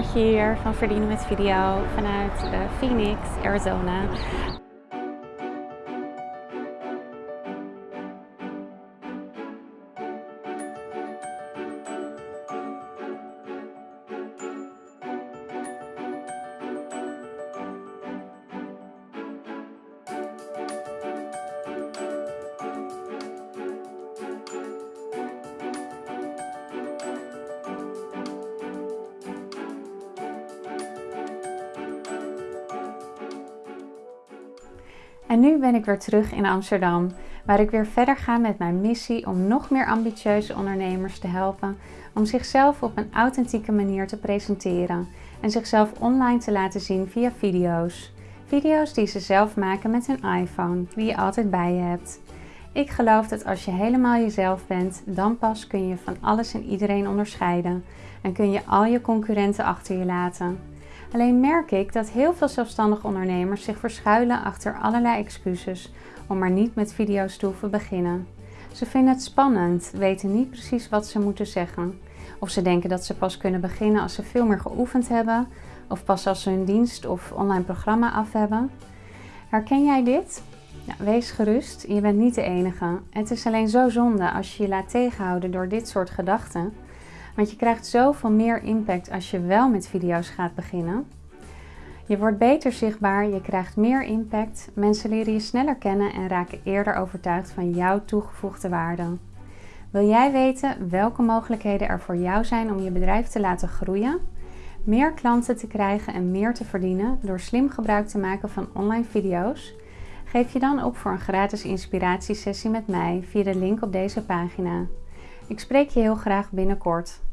Hier van Verdienen met Video vanuit uh, Phoenix, Arizona. En nu ben ik weer terug in Amsterdam, waar ik weer verder ga met mijn missie om nog meer ambitieuze ondernemers te helpen om zichzelf op een authentieke manier te presenteren en zichzelf online te laten zien via video's. Video's die ze zelf maken met hun iPhone, die je altijd bij je hebt. Ik geloof dat als je helemaal jezelf bent, dan pas kun je van alles en iedereen onderscheiden en kun je al je concurrenten achter je laten. Alleen merk ik dat heel veel zelfstandige ondernemers zich verschuilen achter allerlei excuses om maar niet met video's te hoeven beginnen. Ze vinden het spannend, weten niet precies wat ze moeten zeggen. Of ze denken dat ze pas kunnen beginnen als ze veel meer geoefend hebben, of pas als ze hun dienst of online programma af hebben. Herken jij dit? Wees gerust, je bent niet de enige. Het is alleen zo zonde als je je laat tegenhouden door dit soort gedachten. Want je krijgt zoveel meer impact als je wel met video's gaat beginnen. Je wordt beter zichtbaar, je krijgt meer impact, mensen leren je sneller kennen en raken eerder overtuigd van jouw toegevoegde waarde. Wil jij weten welke mogelijkheden er voor jou zijn om je bedrijf te laten groeien, meer klanten te krijgen en meer te verdienen door slim gebruik te maken van online video's? Geef je dan op voor een gratis inspiratiesessie met mij via de link op deze pagina. Ik spreek je heel graag binnenkort.